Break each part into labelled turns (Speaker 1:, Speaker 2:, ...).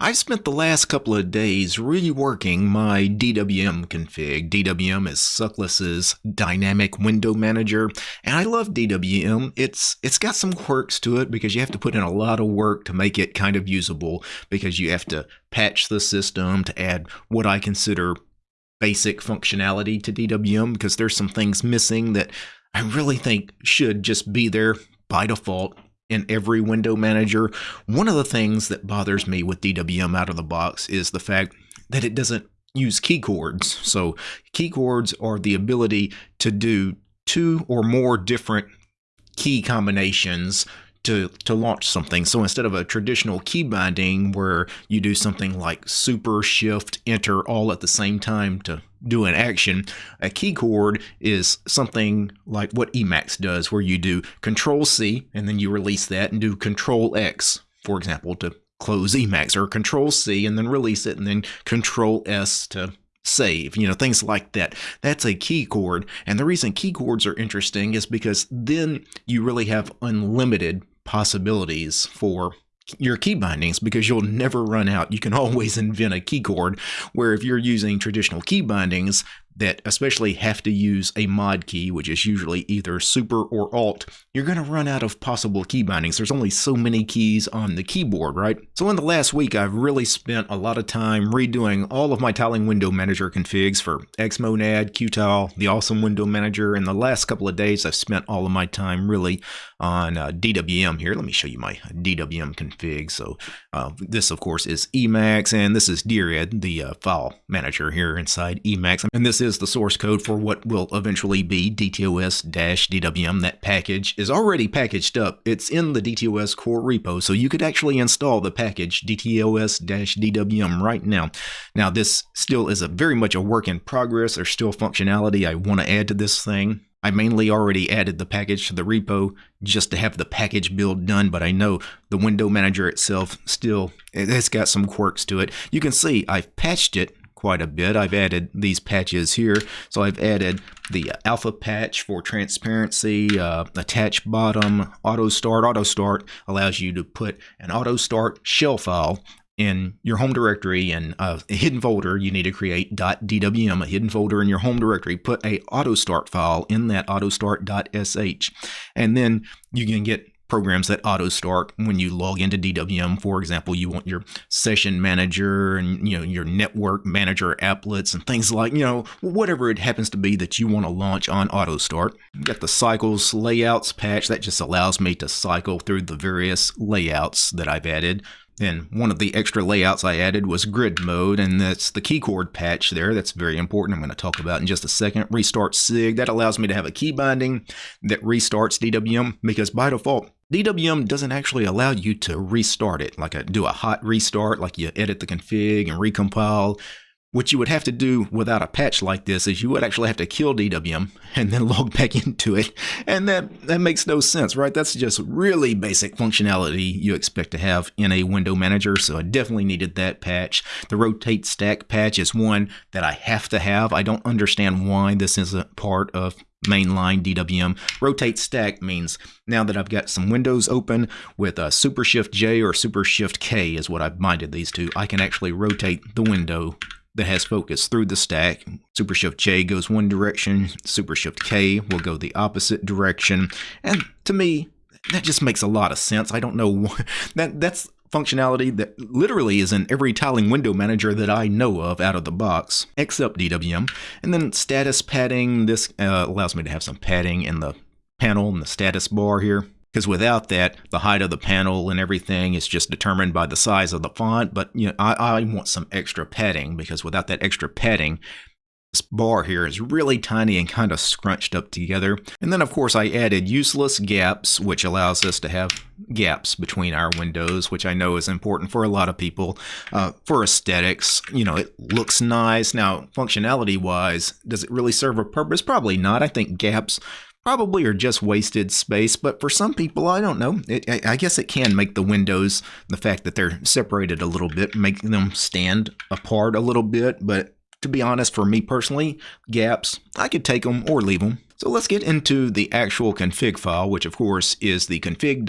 Speaker 1: I've spent the last couple of days reworking my DWM config. DWM is Suckless's dynamic window manager, and I love DWM. It's it's got some quirks to it because you have to put in a lot of work to make it kind of usable because you have to patch the system to add what I consider basic functionality to DWM because there's some things missing that I really think should just be there by default in every window manager. One of the things that bothers me with DWM out of the box is the fact that it doesn't use key chords. So key chords are the ability to do two or more different key combinations to, to launch something. So instead of a traditional key binding where you do something like super shift enter all at the same time to do an action, a key chord is something like what Emacs does where you do control C and then you release that and do control X, for example, to close Emacs or control C and then release it and then control S to save, you know, things like that. That's a key chord. And the reason key chords are interesting is because then you really have unlimited possibilities for your key bindings because you'll never run out. You can always invent a key chord where if you're using traditional key bindings, that especially have to use a mod key, which is usually either super or alt, you're going to run out of possible key bindings. There's only so many keys on the keyboard, right? So in the last week, I've really spent a lot of time redoing all of my tiling window manager configs for Xmonad, Qtile, the awesome window manager. In the last couple of days, I've spent all of my time really on uh, DWM here. Let me show you my DWM config. So uh, this, of course, is Emacs, and this is Dired, the uh, file manager here inside Emacs. And this is is the source code for what will eventually be DTOS-DWM. That package is already packaged up. It's in the DTOS core repo, so you could actually install the package DTOS-DWM right now. Now, this still is a very much a work in progress. There's still functionality I want to add to this thing. I mainly already added the package to the repo just to have the package build done, but I know the window manager itself still, it has got some quirks to it. You can see I've patched it quite a bit. I've added these patches here. So I've added the alpha patch for transparency, uh, attach bottom, auto start. Auto start allows you to put an auto start shell file in your home directory and a hidden folder you need to create .dwm a hidden folder in your home directory put a auto start file in that auto autostart.sh and then you can get programs that auto start when you log into DWM. For example, you want your session manager and you know your network manager applets and things like you know whatever it happens to be that you want to launch on auto start. got the cycles layouts patch that just allows me to cycle through the various layouts that I've added. And one of the extra layouts I added was grid mode, and that's the keychord patch there. That's very important. I'm going to talk about in just a second. Restart SIG. That allows me to have a key binding that restarts DWM because by default, DWM doesn't actually allow you to restart it, like a, do a hot restart, like you edit the config and recompile. What you would have to do without a patch like this is you would actually have to kill DWM and then log back into it. And that, that makes no sense, right? That's just really basic functionality you expect to have in a window manager. So I definitely needed that patch. The rotate stack patch is one that I have to have. I don't understand why this isn't part of mainline DWM. Rotate stack means now that I've got some windows open with a Super Shift J or Super Shift K is what I've binded these to, I can actually rotate the window that has focus through the stack. Super Shift J goes one direction, Super Shift K will go the opposite direction. And to me, that just makes a lot of sense. I don't know that that's functionality that literally is in every tiling window manager that I know of out of the box, except DWM. And then status padding, this uh, allows me to have some padding in the panel and the status bar here. Because without that, the height of the panel and everything is just determined by the size of the font. But you know, I, I want some extra padding because without that extra padding, this bar here is really tiny and kind of scrunched up together. And then of course I added useless gaps, which allows us to have gaps between our windows, which I know is important for a lot of people. Uh, for aesthetics, you know, it looks nice. Now, functionality wise, does it really serve a purpose? Probably not. I think gaps probably are just wasted space, but for some people, I don't know. It, I, I, guess it can make the windows, the fact that they're separated a little bit, make them stand apart a little bit, but to be honest, for me personally, gaps, I could take them or leave them. So let's get into the actual config file, which of course is the config.def.h.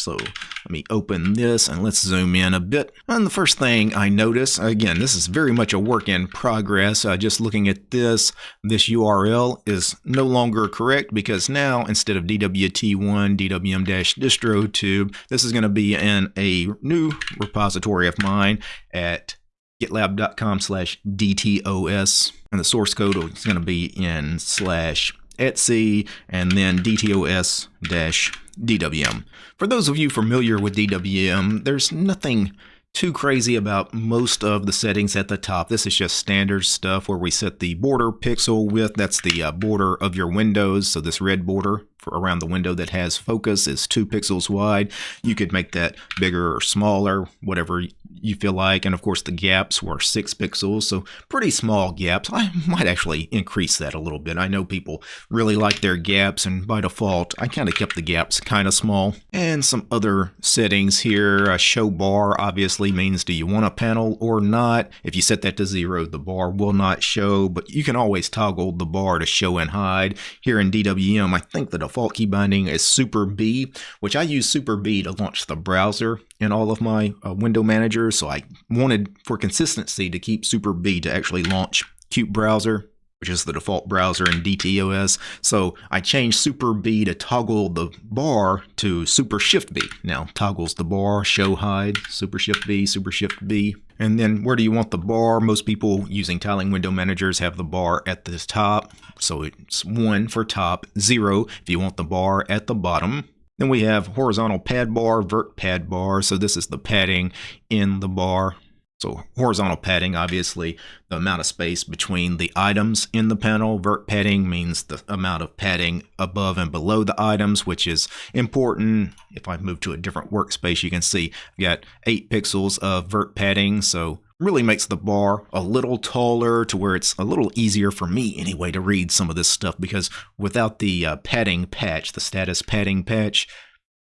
Speaker 1: So let me open this and let's zoom in a bit. And the first thing I notice, again, this is very much a work in progress. Uh, just looking at this, this URL is no longer correct because now instead of DWT1 DWM-distrotube, this is going to be in a new repository of mine at gitlab.com slash DTOS. And the source code is going to be in slash Etsy and then DTOS dash DWM. For those of you familiar with DWM, there's nothing too crazy about most of the settings at the top. This is just standard stuff where we set the border pixel width. That's the uh, border of your windows. So this red border around the window that has focus is two pixels wide. You could make that bigger or smaller, whatever you feel like. And of course the gaps were six pixels, so pretty small gaps. I might actually increase that a little bit. I know people really like their gaps and by default I kind of kept the gaps kind of small. And some other settings here. A show bar obviously means do you want a panel or not. If you set that to zero, the bar will not show, but you can always toggle the bar to show and hide. Here in DWM, I think the default key binding is Super B, which I use Super B to launch the browser in all of my uh, window managers. So I wanted for consistency to keep Super B to actually launch qutebrowser, which is the default browser in DTOS. So I changed Super B to toggle the bar to Super Shift B. Now toggles the bar, show hide, Super Shift B, Super Shift B. And then where do you want the bar? Most people using tiling window managers have the bar at the top. So it's one for top, zero if you want the bar at the bottom. Then we have horizontal pad bar, vert pad bar. So this is the padding in the bar. So horizontal padding, obviously, the amount of space between the items in the panel. Vert padding means the amount of padding above and below the items, which is important. If I move to a different workspace, you can see I've got 8 pixels of vert padding. So really makes the bar a little taller to where it's a little easier for me anyway to read some of this stuff because without the uh, padding patch, the status padding patch,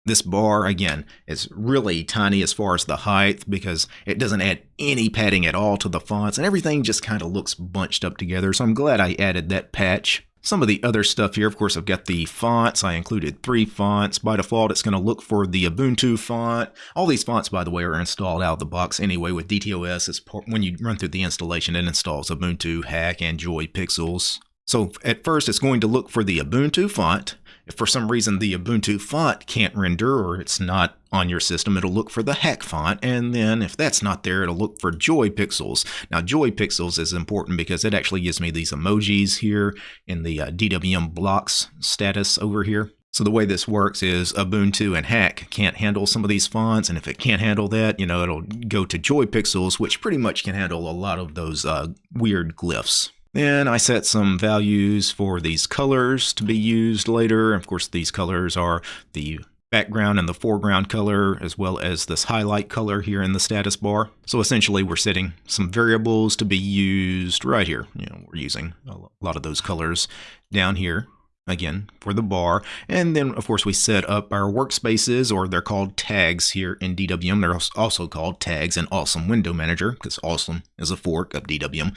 Speaker 1: this bar, again, is really tiny as far as the height because it doesn't add any padding at all to the fonts and everything just kind of looks bunched up together. So I'm glad I added that patch. Some of the other stuff here, of course, I've got the fonts. I included three fonts. By default, it's going to look for the Ubuntu font. All these fonts, by the way, are installed out of the box anyway with DTOS. It's when you run through the installation, it installs Ubuntu, Hack, and Joy Pixels. So at first, it's going to look for the Ubuntu font. If for some reason the Ubuntu font can't render or it's not on your system, it'll look for the Hack font, and then if that's not there, it'll look for Joy Pixels. Now, Joy Pixels is important because it actually gives me these emojis here in the uh, DWM blocks status over here. So the way this works is Ubuntu and Hack can't handle some of these fonts, and if it can't handle that, you know, it'll go to Joy Pixels, which pretty much can handle a lot of those uh, weird glyphs. Then I set some values for these colors to be used later. Of course, these colors are the background and the foreground color, as well as this highlight color here in the status bar. So essentially, we're setting some variables to be used right here. You know, we're using a lot of those colors down here again for the bar and then of course we set up our workspaces or they're called tags here in DWM they're also called tags in awesome window manager because awesome is a fork of DWM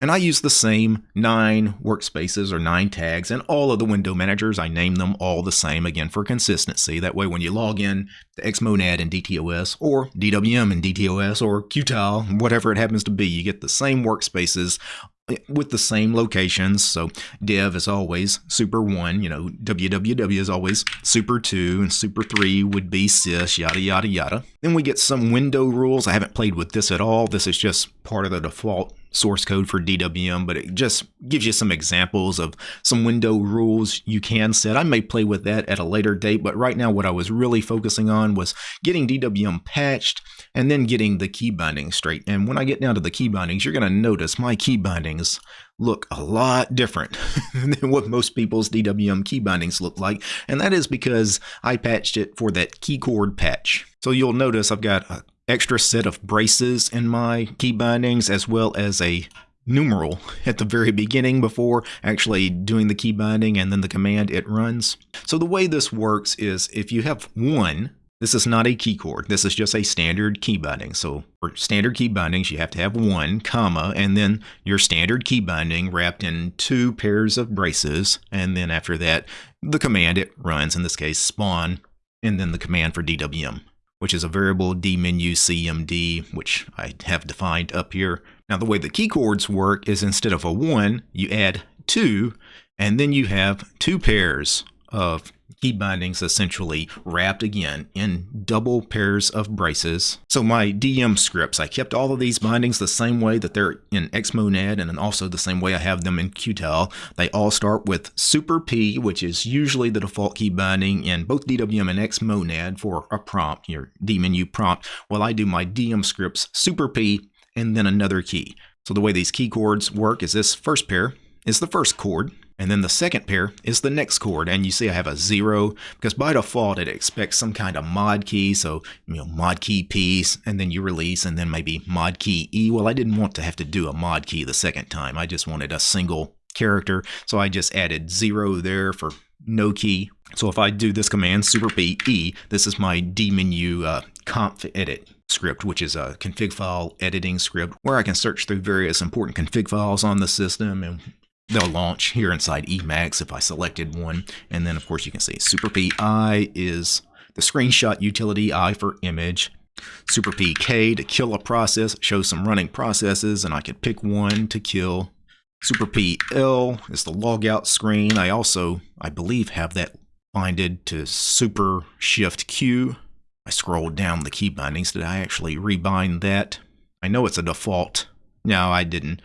Speaker 1: and I use the same nine workspaces or nine tags and all of the window managers. I name them all the same again for consistency. That way, when you log in to Xmonad and DTOS or DWM and DTOS or Qtile, whatever it happens to be, you get the same workspaces with the same locations. So dev is always super one, you know, www is always super two, and super three would be sys, yada, yada, yada. Then we get some window rules. I haven't played with this at all. This is just part of the default source code for DWM, but it just gives you some examples of some window rules you can set. I may play with that at a later date, but right now what I was really focusing on was getting DWM patched and then getting the key bindings straight. And when I get down to the key bindings, you're going to notice my key bindings look a lot different than what most people's DWM key bindings look like. And that is because I patched it for that key chord patch. So you'll notice I've got an extra set of braces in my key bindings as well as a numeral at the very beginning before actually doing the key binding and then the command it runs. So the way this works is if you have one This is not a key chord, This is just a standard key binding. So for standard key bindings, you have to have one, comma, and then your standard key binding wrapped in two pairs of braces. And then after that, the command it runs, in this case, spawn, and then the command for DWM, which is a variable dmenu CMD, which I have defined up here. Now the way the key chords work is instead of a one, you add two, and then you have two pairs of key bindings essentially wrapped again in double pairs of braces. So my DM scripts, I kept all of these bindings the same way that they're in Xmonad and then also the same way I have them in Qtile. They all start with Super P, which is usually the default key binding in both DWM and Xmonad for a prompt, your dmenu prompt. Well, I do my DM scripts Super P and then another key. So the way these key chords work is this first pair is the first chord. And then the second pair is the next chord. And you see I have a zero because by default it expects some kind of mod key. So, you know, mod key P and then you release and then maybe mod key E. Well, I didn't want to have to do a mod key the second time. I just wanted a single character. So I just added zero there for no key. So if I do this command, super P E, this is my dmenu uh, conf edit script, which is a config file editing script where I can search through various important config files on the system and they'll launch here inside Emacs if I selected one. And then, of course, you can see Super PI is the screenshot utility I for image. Super PK to kill a process, shows some running processes, and I could pick one to kill. Super PL is the logout screen. I also, I believe, have that binded to Super Shift Q. I scrolled down the key bindings. Did I actually rebind that? I know it's a default. No, I didn't.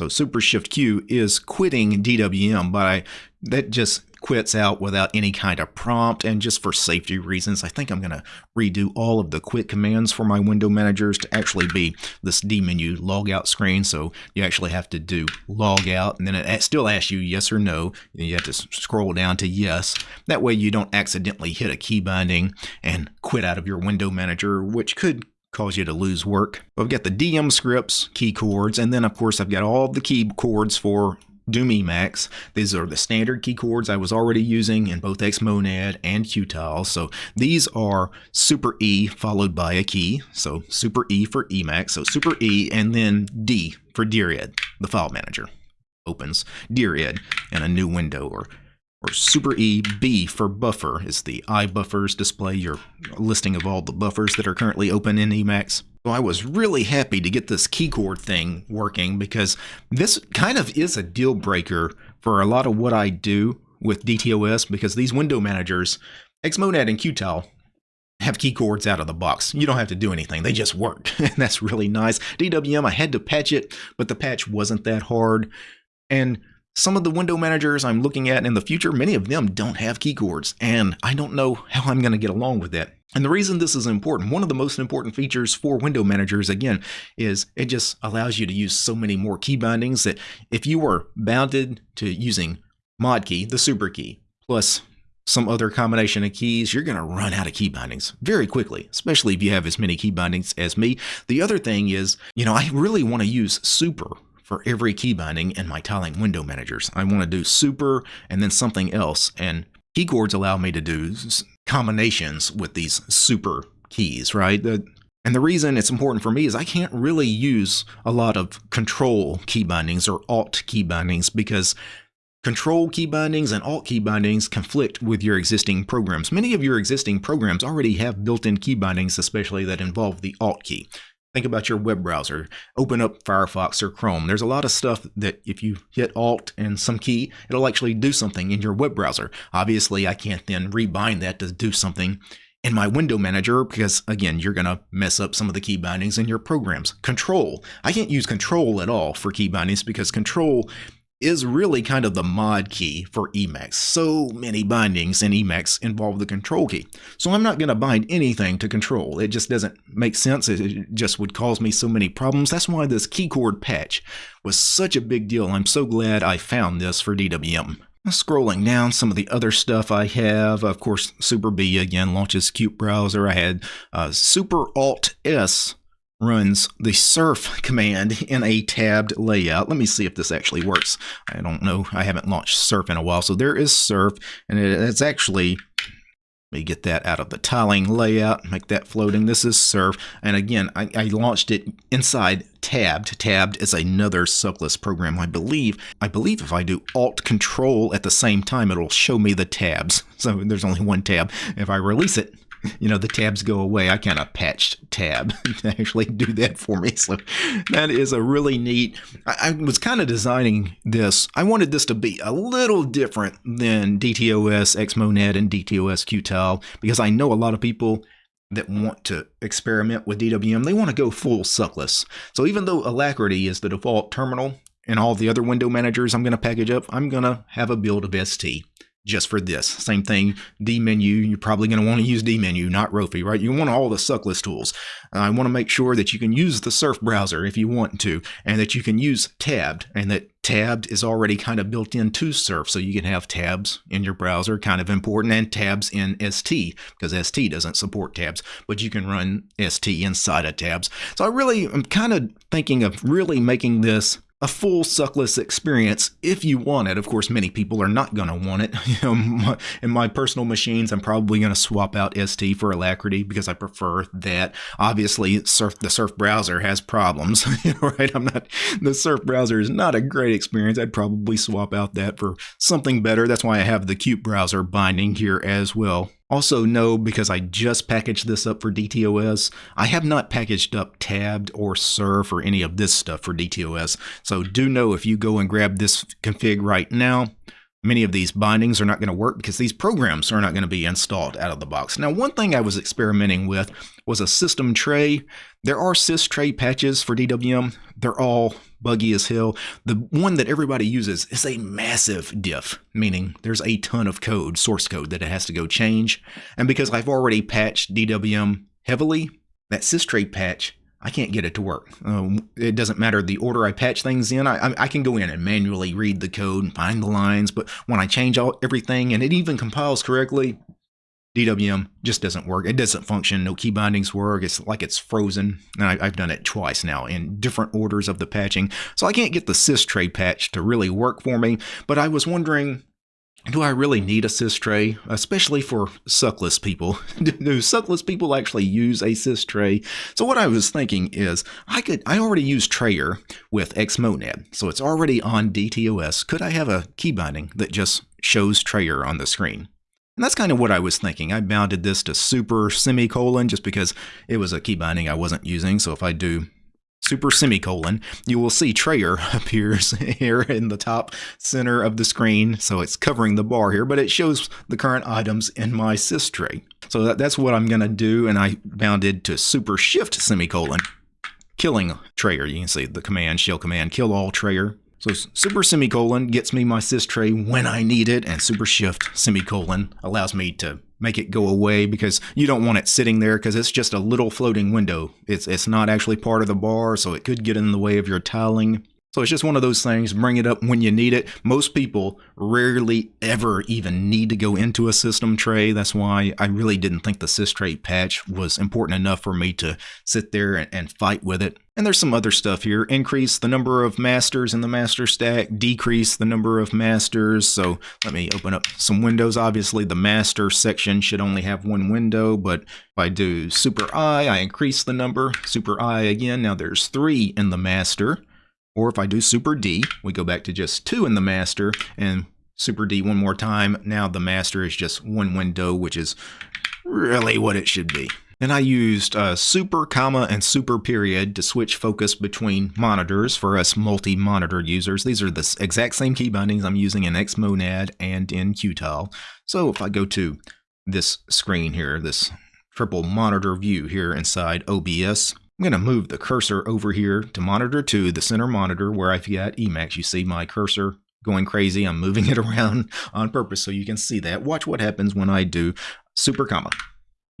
Speaker 1: So Super Shift Q is quitting DWM, but I, that just quits out without any kind of prompt. And just for safety reasons I think I'm going to redo all of the quit commands for my window managers to actually be this dmenu logout screen. So you actually have to do logout and then it still asks you yes or no. And you have to scroll down to yes. That way you don't accidentally hit a key binding and quit out of your window manager which could cause you to lose work. I've got the DM scripts key chords, and then of course I've got all the key chords for Doom Emacs. These are the standard key chords I was already using in both Xmonad and Qtile. So these are Super E followed by a key. So Super E for Emacs. So Super E and then D for Dired, the file manager. Opens Dired in a new window or or Super E B for buffer is the iBuffers display your listing of all the buffers that are currently open in Emacs. So I was really happy to get this keychord thing working because this kind of is a deal breaker for a lot of what I do with DTOS because these window managers, Xmonad and Qtile, have keychords out of the box. You don't have to do anything. They just work. and that's really nice. DWM, I had to patch it, but the patch wasn't that hard. And some of the window managers I'm looking at in the future, many of them don't have keychords, and I don't know how I'm going to get along with that. And the reason this is important, one of the most important features for window managers, again, is it just allows you to use so many more key bindings that if you were bounded to using mod key, the super key, plus some other combination of keys, you're going to run out of key bindings very quickly, especially if you have as many key bindings as me. The other thing is, you know, I really want to use super for every key binding in my tiling window managers. I want to do super and then something else. And key chords allow me to do combinations with these super keys, right? And the reason it's important for me is I can't really use a lot of control key bindings or alt key bindings because Control key bindings and alt key bindings conflict with your existing programs. Many of your existing programs already have built-in key bindings, especially that involve the alt key. Think about your web browser. Open up Firefox or Chrome. There's a lot of stuff that if you hit Alt and some key, it'll actually do something in your web browser. Obviously, I can't then rebind that to do something in my window manager because again you're going to mess up some of the key bindings in your programs control i can't use control at all for key bindings because control is really kind of the mod key for Emacs. So many bindings in Emacs involve the control key. So I'm not going to bind anything to control. It just doesn't make sense. It just would cause me so many problems. That's why this keychord patch was such a big deal. I'm so glad I found this for DWM. Scrolling down some of the other stuff I have, of course, Super B again launches qutebrowser. I had uh, Super Alt S runs the surf command in a tabbed layout. Let me see if this actually works. I don't know. I haven't launched surf in a while. So there is surf, and it's actually Let me get that out of the tiling layout, make that floating. This is surf. And again, I, I, launched it inside tabbed. Tabbed is another suckless program, I believe. I believe if I do Alt Control at the same time, it'll show me the tabs. So there's only one tab. If I release it, you know, the tabs go away. I kind of patched tab to actually do that for me. So that is a really neat. I, I was kind of designing this. I wanted this to be a little different than DTOS Xmonad and DTOS Qtile because I know a lot of people that want to experiment with DWM, they want to go full suckless. So even though Alacritty is the default terminal and all the other window managers I'm going to package up, I'm going to have a build of ST just for this. Same thing, dmenu, you're probably going to want to use dmenu, not Rofi, right? You want all the suckless tools. I want to make sure that you can use the surf browser if you want to, and that you can use tabbed, and that tabbed is already kind of built into surf, so you can have tabs in your browser, kind of important, and tabs in ST, because ST doesn't support tabs, but you can run ST inside of tabs. So I really am kind of thinking of really making this a full suckless experience if you want it. Of course, many people are not going to want it. You know, in my personal machines, I'm probably going to swap out ST for Alacritty because I prefer that. Obviously, Surf the Surf browser has problems, right? I'm not the Surf browser is not a great experience. I'd probably swap out that for something better. That's why I have the qutebrowser binding here as well. Also know, because I just packaged this up for DTOS, I have not packaged up Tabbed or Surf or any of this stuff for DTOS. So do know if you go and grab this config right now, many of these bindings are not going to work because these programs are not going to be installed out of the box. Now, one thing I was experimenting with was a system tray. There are sys tray patches for DWM. They're all buggy as hell. The one that everybody uses is a massive diff, meaning there's a ton of code, source code, that it has to go change. And because I've already patched DWM heavily, that sys tray patch, I can't get it to work. Um, it doesn't matter the order I patch things in. I, I, can go in and manually read the code and find the lines, but when I change all everything and it even compiles correctly, DWM just doesn't work. It doesn't function. No key bindings work. It's like it's frozen. And I, have done it twice now in different orders of the patching. So I can't get the sys tray patch to really work for me. But I was wondering, do I really need a sys tray, especially for suckless people? do suckless people actually use a sys tray? So what I was thinking is, I could I already use Trayer with Xmonad, so it's already on DTOS. Could I have a key binding that just shows Trayer on the screen? And that's kind of what I was thinking. I bounded this to super semicolon just because it was a key binding I wasn't using. So if I do super semicolon, you will see Trayer appears here in the top center of the screen. So it's covering the bar here, but it shows the current items in my sys tray. So that, that's what I'm going to do. And I bounded to super shift semicolon, killing Trayer. You can see the command, shell command, kill all Trayer. So super semicolon gets me my sys tray when I need it, and super shift semicolon allows me to make it go away because you don't want it sitting there because it's just a little floating window. It's it's not actually part of the bar, so it could get in the way of your tiling. So it's just one of those things, bring it up when you need it. Most people rarely ever even need to go into a system tray. That's why I really didn't think the sys tray patch was important enough for me to sit there and, and fight with it. And there's some other stuff here. Increase the number of masters in the master stack, decrease the number of masters. So let me open up some windows. Obviously the master section should only have one window, but if I do super I, I increase the number. Super I again, now there's three in the master. Or if I do super D, we go back to just two in the master and super D one more time. Now the master is just one window, which is really what it should be. And I used uh, super, comma, and super period to switch focus between monitors for us multi-monitor users. These are the exact same key bindings I'm using in Xmonad and in Qtile. So if I go to this screen here, this triple monitor view here inside OBS, I'm going to move the cursor over here to monitor 2, the center monitor where I've got Emacs. You see my cursor going crazy. I'm moving it around on purpose so you can see that. Watch what happens when I do super comma.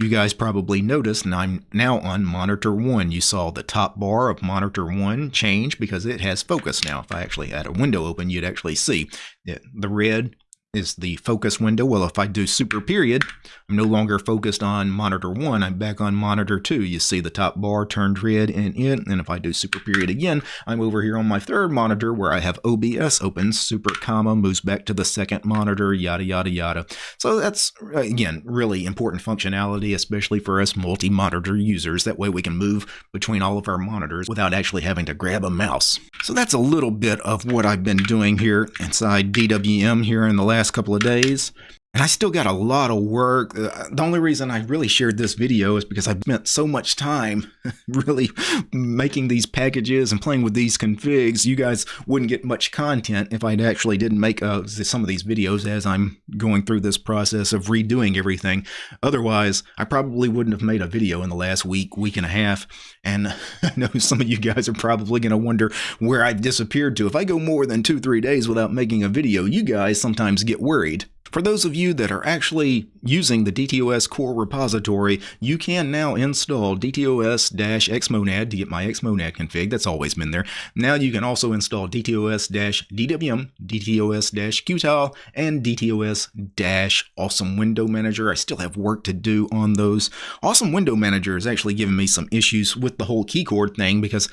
Speaker 1: You guys probably noticed, and I'm now on monitor 1. You saw the top bar of monitor 1 change because it has focus now. If I actually had a window open, you'd actually see the red is the focus window. Well, if I do super period, I'm no longer focused on monitor 1. I'm back on monitor 2. You see the top bar turned red and in. And if I do super period again, I'm over here on my third monitor where I have OBS open. Super comma moves back to the second monitor, yada, yada, yada. So that's, again, really important functionality, especially for us multi-monitor users. That way we can move between all of our monitors without actually having to grab a mouse. So that's a little bit of what I've been doing here inside DWM here in the last last couple of days. And I still got a lot of work. Uh, the only reason I really shared this video is because I've spent so much time really making these packages and playing with these configs. You guys wouldn't get much content if I actually didn't make uh, some of these videos as I'm going through this process of redoing everything. Otherwise, I probably wouldn't have made a video in the last week, week and a half. And I know some of you guys are probably going to wonder where I've disappeared to. If I go more than two, three days without making a video, you guys sometimes get worried. For those of you that are actually using the DTOS core repository, you can now install DTOS-Xmonad to get my Xmonad config. That's always been there. Now you can also install DTOS-DWM, DTOS-Qtile, and DTOS-Awesome Window Manager. I still have work to do on those. Awesome Window Manager is actually giving me some issues with the whole keychord thing because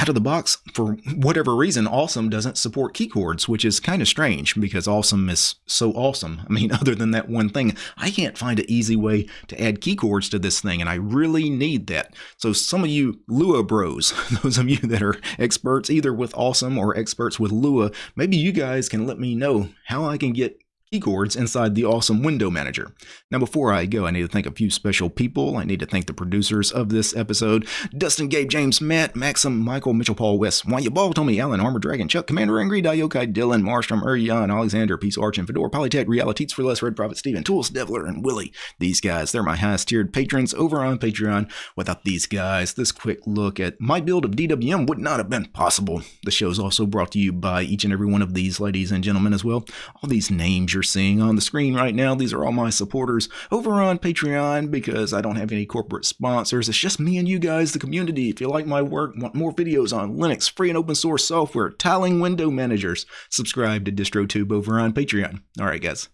Speaker 1: out of the box, for whatever reason, Awesome doesn't support keychords, which is kind of strange because Awesome is so awesome. I mean, other than that one thing, I can't find an easy way to add keychords to this thing, and I really need that. So some of you Lua bros, those of you that are experts either with Awesome or experts with Lua, maybe you guys can let me know how I can get keychords inside the awesome window manager. Now before I go, I need to thank a few special people. I need to thank the producers of this episode, Dustin, Gabe, James, Matt, Maxim, Michael, Mitchell, Paul, West, Wanya Ball, Tommy, Allen, Armor Dragon, Chuck, Commander Angry, Diokai, Dylan, Marstrom, Urian, Alexander, Peace Arch, and Fedor, Polytech, Realities for Less, Red Prophet, Steven, Tools, Devler, and Willie. These guys, they're my highest tiered patrons over on Patreon. Without these guys, this quick look at my build of DWM would not have been possible. The show is also brought to you by each and every one of these ladies and gentlemen as well. All these names you're seeing on the screen right now, these are all my supporters over on Patreon because I don't have any corporate sponsors. It's just me and you guys, the community. If you like my work, want more videos on Linux, free and open source software, tiling window managers, subscribe to DistroTube over on Patreon. All right, guys.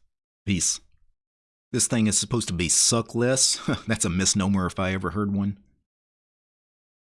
Speaker 1: Peace. This thing is supposed to be suckless. That's a misnomer if I ever heard one.